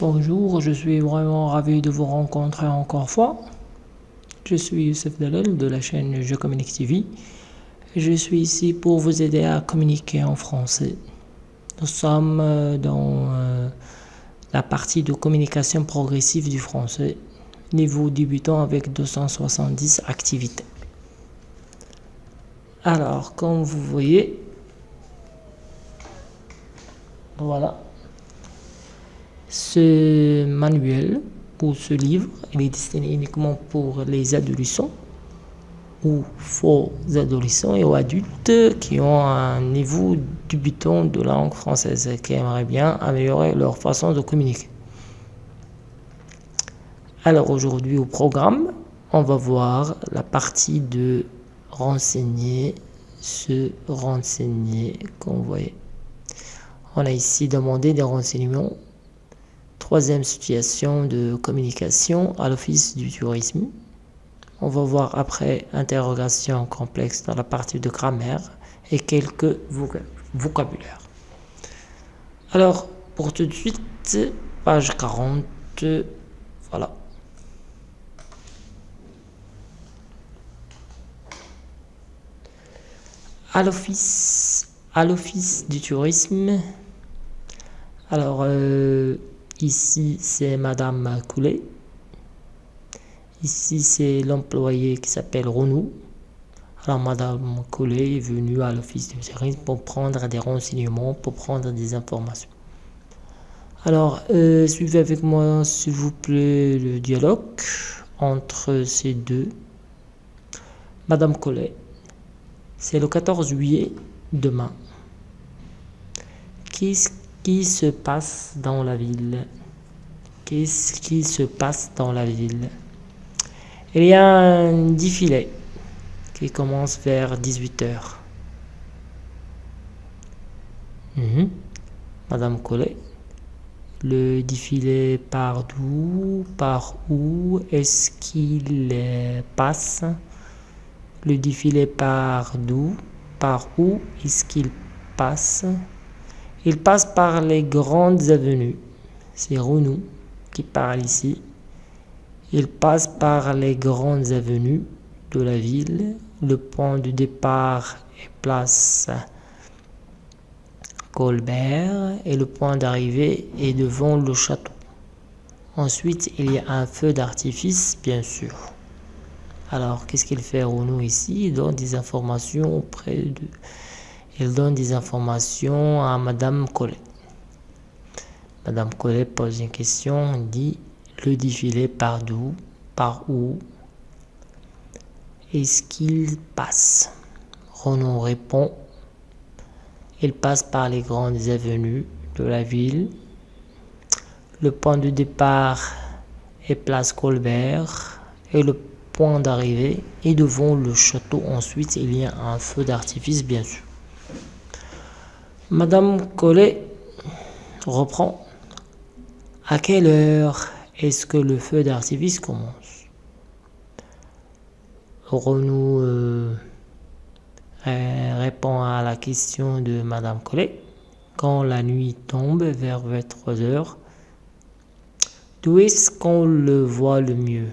Bonjour, je suis vraiment ravi de vous rencontrer encore fois. Je suis Youssef Dalal de la chaîne Je Communique TV. Je suis ici pour vous aider à communiquer en français. Nous sommes euh, dans euh, la partie de communication progressive du français, niveau débutant avec 270 activités. Alors, comme vous voyez, voilà, ce manuel ou ce livre, il est destiné uniquement pour les adolescents ou faux adolescents et aux adultes qui ont un niveau débutant de langue française et qui aimeraient bien améliorer leur façon de communiquer. Alors aujourd'hui au programme, on va voir la partie de renseigner, se renseigner, comme vous voyez. On a ici demandé des renseignements Troisième situation de communication à l'Office du tourisme. On va voir après interrogation complexe dans la partie de grammaire et quelques vocabulaires. Alors, pour tout de suite, page 40, voilà. À l'Office à l'Office du tourisme, alors, euh, Ici, c'est Madame Coulet. Ici, c'est l'employé qui s'appelle Renou. Alors, Madame Coulet est venue à l'office du service pour prendre des renseignements, pour prendre des informations. Alors, euh, suivez avec moi, s'il vous plaît, le dialogue entre ces deux. Madame Collet, c'est le 14 juillet, demain. Qu'est-ce qui se passe dans la ville? Qu'est-ce qui se passe dans la ville? Il y a un défilé qui commence vers 18h. Mhm. Madame Collet, le défilé part d'où Par où est-ce qu'il passe? Le défilé part d'où Par où est-ce qu'il passe? Il passe par les grandes avenues. C'est Renou qui parle ici. Il passe par les grandes avenues de la ville. Le point de départ est place Colbert et le point d'arrivée est devant le château. Ensuite, il y a un feu d'artifice, bien sûr. Alors, qu'est-ce qu'il fait Renaud ici? Il donne des informations auprès de il donne des informations à Madame Collet. Madame Collet pose une question, dit le défilé par d'où, par où est-ce qu'il passe? Renaud répond il passe par les grandes avenues de la ville. Le point de départ est place Colbert et le point d'arrivée est devant le château. Ensuite, il y a un feu d'artifice, bien sûr. Madame Collet reprend. À quelle heure est-ce que le feu d'artifice commence? Renaud euh, répond à la question de Madame Collet. Quand la nuit tombe vers 23 heures, d'où est-ce qu'on le voit le mieux?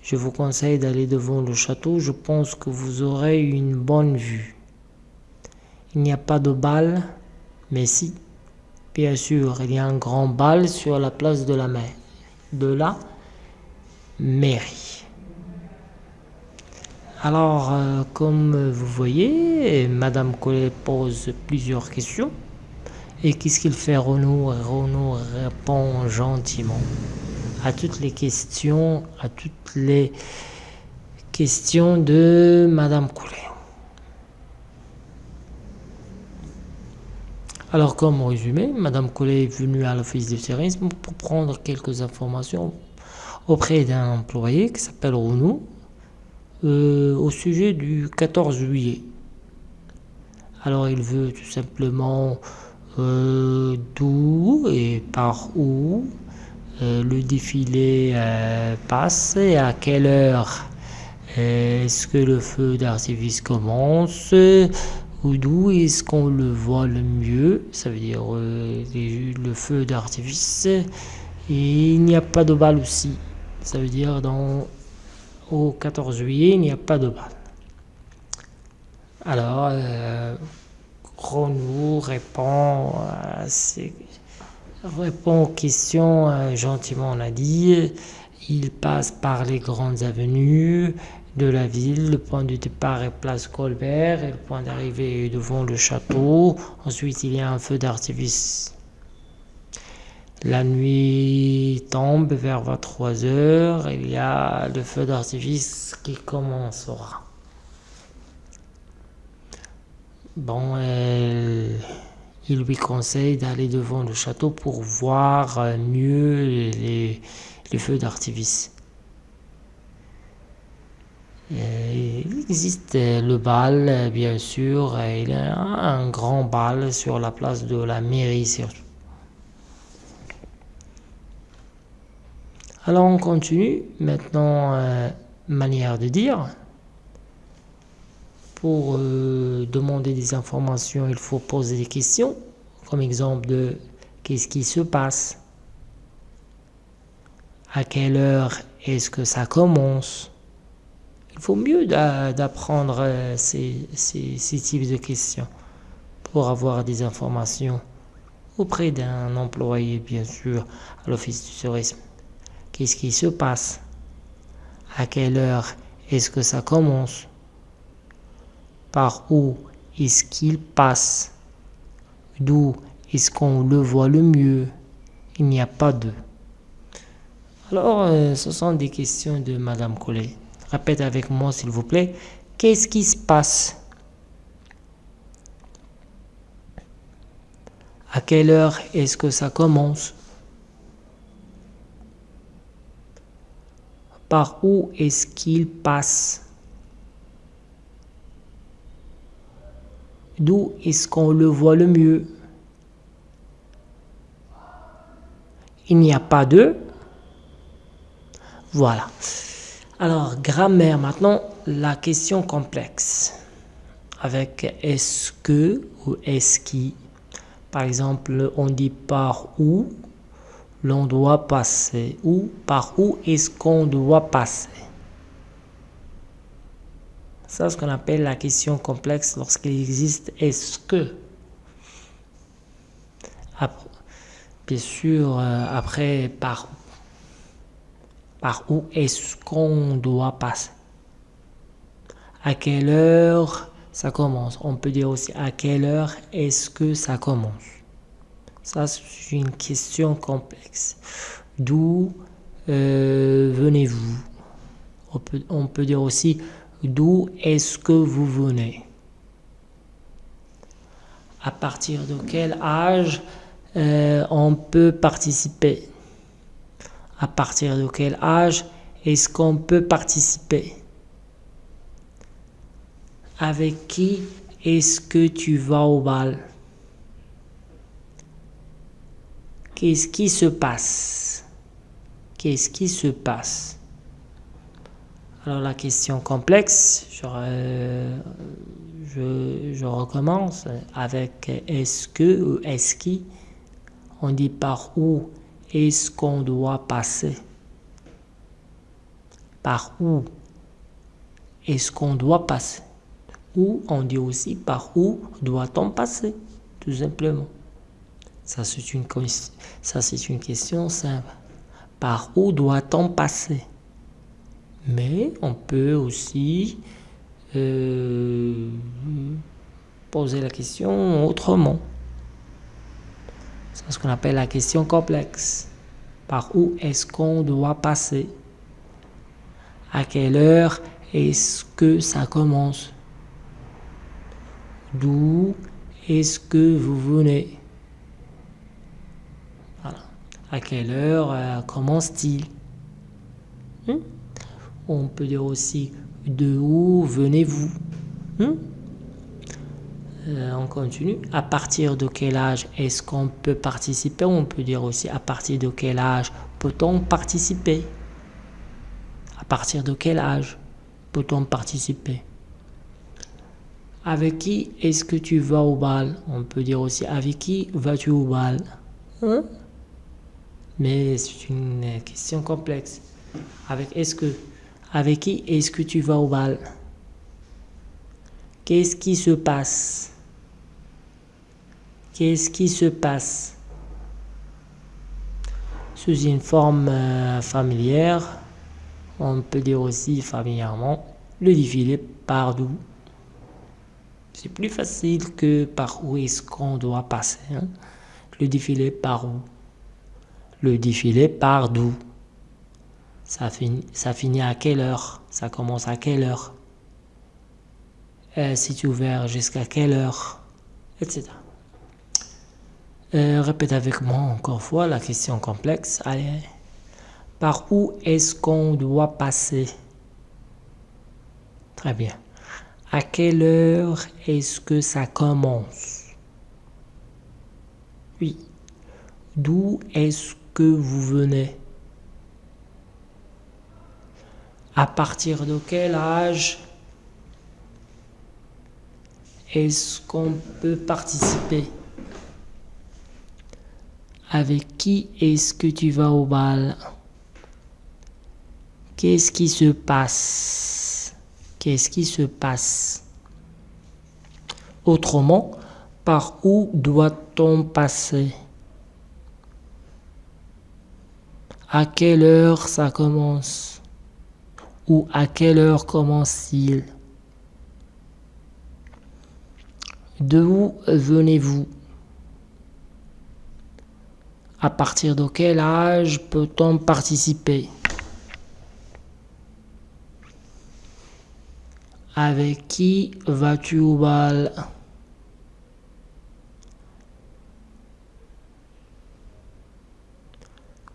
Je vous conseille d'aller devant le château, je pense que vous aurez une bonne vue. Il n'y a pas de bal, mais si, bien sûr, il y a un grand bal sur la place de la mer, de la mairie. Alors, euh, comme vous voyez, Madame Collet pose plusieurs questions. Et qu'est-ce qu'il fait Renaud? Renaud répond gentiment à toutes les questions, à toutes les questions de Madame Collet. Alors, comme résumé, Madame Collet est venue à l'office de tourisme pour prendre quelques informations auprès d'un employé qui s'appelle Renaud euh, au sujet du 14 juillet. Alors, il veut tout simplement euh, d'où et par où euh, le défilé passe et à quelle heure est-ce que le feu d'artifice commence d'où est-ce qu'on le voit le mieux? Ça veut dire euh, le feu d'artifice. Et il n'y a pas de balle aussi. Ça veut dire dans, au 14 juillet, il n'y a pas de balle. Alors, euh, répond, répond aux questions euh, gentiment, on a dit. Il passe par les grandes avenues, de la ville. Le point de départ est place Colbert et le point d'arrivée est devant le château. Ensuite, il y a un feu d'artifice. La nuit tombe vers 23 heures. Il y a le feu d'artifice qui commencera. Bon, il lui conseille d'aller devant le château pour voir mieux les feux d'artifice. Euh, il existe le bal, bien sûr. Il y a un grand bal sur la place de la mairie. Alors on continue. Maintenant, euh, manière de dire. Pour euh, demander des informations, il faut poser des questions. Comme exemple de qu'est-ce qui se passe? À quelle heure est-ce que ça commence? Il faut mieux d'apprendre euh, ces, types de questions pour avoir des informations auprès d'un employé, bien sûr, à l'office du tourisme. Qu'est-ce qui se passe? À quelle heure est-ce que ça commence? Par où est-ce qu'il passe? D'où est-ce qu'on le voit le mieux? Il n'y a pas de. Alors, euh, ce sont des questions de Madame Collet. Répète avec moi, s'il vous plaît. Qu'est-ce qui se passe? À quelle heure est-ce que ça commence? Par où est-ce qu'il passe? D'où est-ce qu'on le voit le mieux? Il n'y a pas de... Voilà. Alors, grammaire, maintenant, la question complexe. Avec est-ce que ou est-ce qui? Par exemple, on dit par où l'on doit passer ou par où est-ce qu'on doit passer? Ça, c'est ce qu'on appelle la question complexe lorsqu'il existe est-ce que. bien sûr, euh, après, par par où est-ce qu'on doit passer. À quelle heure ça commence? On peut dire aussi à quelle heure est-ce que ça commence? Ça, c'est une question complexe. D'où euh, venez-vous? On peut, dire aussi d'où est-ce que vous venez? À partir de quel âge euh, on peut participer? À partir de quel âge est-ce qu'on peut participer? Avec qui est-ce que tu vas au bal? Qu'est-ce qui se passe? Qu'est-ce qui se passe? Alors la question complexe, je, je recommence. Avec est-ce que ou est-ce qui? On dit par où est-ce qu'on doit passer Par où? Est-ce qu'on doit passer? Ou on dit aussi par où doit-on passer Tout simplement? Ça, c'est une, question simple. Par où doit-on passer? Mais on peut aussi euh, poser la question autrement. C'est ce qu'on appelle la question complexe. Par où est-ce qu'on doit passer? À quelle heure est-ce que ça commence? D'où est-ce que vous venez? Voilà. À quelle heure euh, commence-t-il? Hmm? On peut dire aussi de où venez-vous? Hmm? Euh, on continue. À partir de quel âge est-ce qu'on peut participer? On peut dire aussi à partir de quel âge peut-on participer? À partir de quel âge peut-on participer? Avec qui est-ce que tu vas au bal? On peut dire aussi avec qui vas-tu au bal? Hein? Mais c'est une question complexe. Avec est-ce que Avec qui est-ce que tu vas au bal? Qu'est-ce qui se passe? Qu'est-ce qui se passe? Sous une forme euh, familière, on peut dire aussi familièrement, le défilé part d'où C'est plus facile que par où est-ce qu'on doit passer. Hein? Le défilé part où? Le défilé part d'où ça finit, ça finit à quelle heure? Ça commence à quelle heure? Euh, C'est ouvert jusqu'à quelle heure? Etc. Euh, répète avec moi encore fois la question complexe. Allez. Par où est-ce qu'on doit passer? Très bien. À quelle heure est-ce que ça commence? Oui. D'où est-ce que vous venez? À partir de quel âge est-ce qu'on peut participer? Avec qui est-ce que tu vas au bal? Qu'est-ce qui se passe? Qu'est-ce qui se passe? Autrement, par où doit-on passer? À quelle heure ça commence? Ou à quelle heure commence-t-il? De où venez-vous? À partir de quel âge peut-on participer Avec qui vas-tu au bal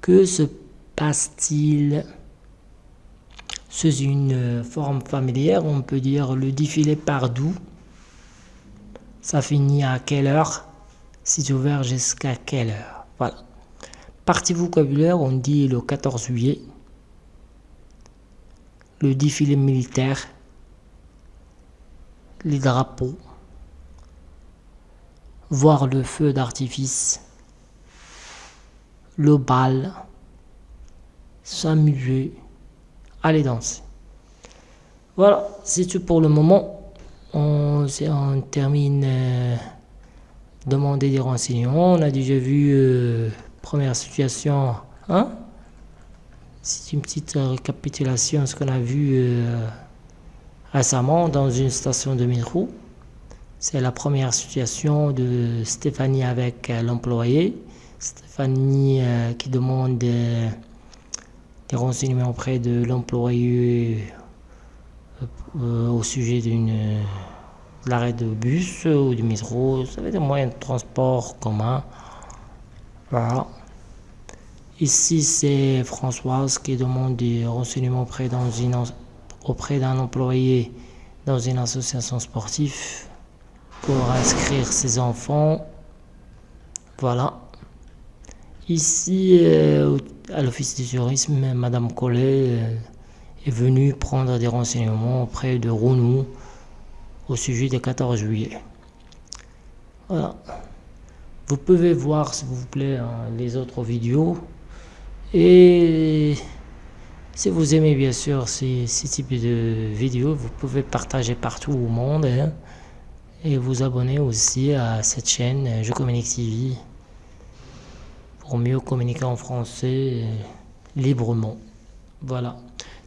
Que se passe-t-il Sous une forme familière, on peut dire le défilé par d'où Ça finit à quelle heure? C'est ouvert jusqu'à quelle heure? Voilà. Partie vocabulaire, on dit le 14 juillet, le défilé militaire, les drapeaux, voir le feu d'artifice, le bal, s'amuser, aller danser. Voilà, c'est tout pour le moment. On, on termine euh, demander des renseignements. On a déjà vu euh, première situation, hein? C'est une petite récapitulation de ce qu'on a vu euh, récemment dans une station de métro. C'est la première situation de Stéphanie avec euh, l'employé. Stéphanie euh, qui demande des renseignements auprès de l'employé au sujet d'une l'arrêt de bus ou du métro, ça va être des moyens de transport commun. Voilà. Ici, c'est Françoise qui demande des renseignements auprès d'un employé dans une association sportive pour inscrire ses enfants. Voilà. Ici, euh, à l'office du tourisme, Madame Collet euh, est venue prendre des renseignements auprès de Rounou au sujet du 14 juillet. Voilà. Vous pouvez voir, s'il vous plaît, hein, les autres vidéos. Et si vous aimez bien sûr ces, types de vidéos, vous pouvez partager partout au monde. Hein, et vous abonner aussi à cette chaîne Je Communique TV pour mieux communiquer en français euh, librement. Voilà.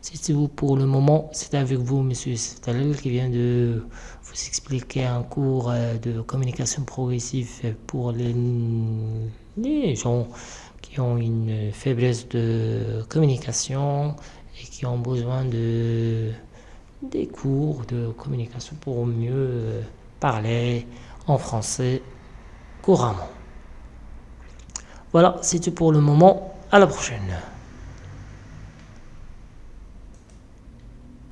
C'est tout pour le moment. C'est avec vous, Monsieur Stalel, qui vient de vous expliquer un cours euh, de communication progressive pour les, les gens qui ont une faiblesse de communication et qui ont besoin de des cours de communication pour mieux euh, parler en français couramment. Voilà, c'est tout pour le moment. À la prochaine.